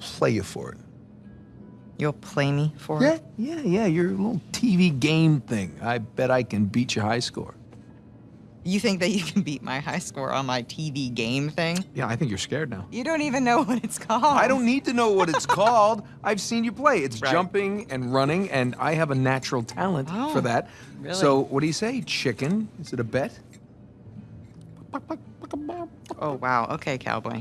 play you for it. You'll play me for Yeah, it? yeah, yeah. yeah. Your little TV game thing. I bet I can beat your high score. You think that you can beat my high score on my TV game thing? Yeah, I think you're scared now. You don't even know what it's called. I don't need to know what it's called. I've seen you play. It's Right. jumping and running, and I have a natural talent Oh, for that. really? So, what do you say, chicken? Is it a bet? Oh, wow. Okay, cowboy.